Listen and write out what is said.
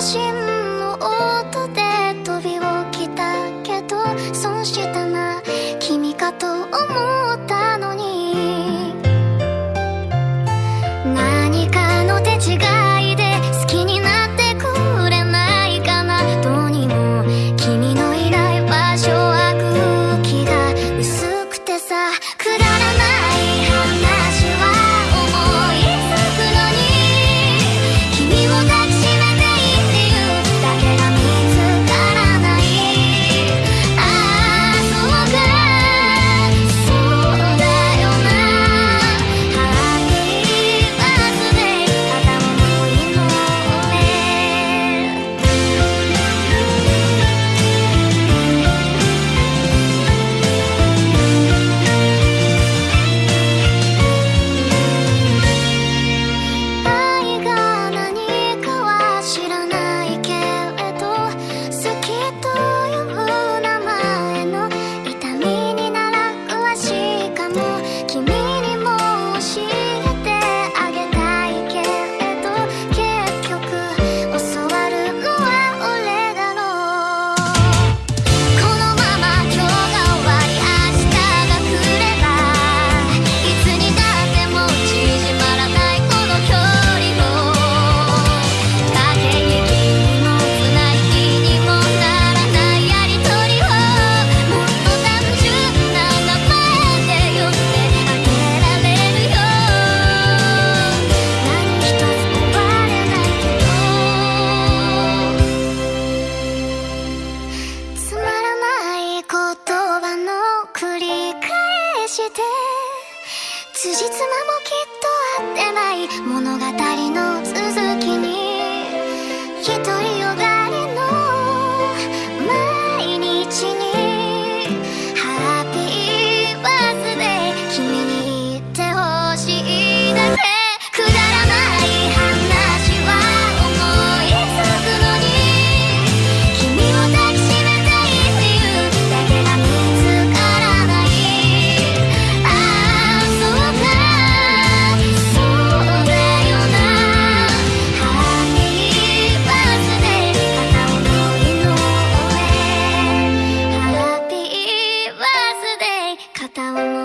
信して。辻褄もきっと合ってない。物語の続きに。片思い。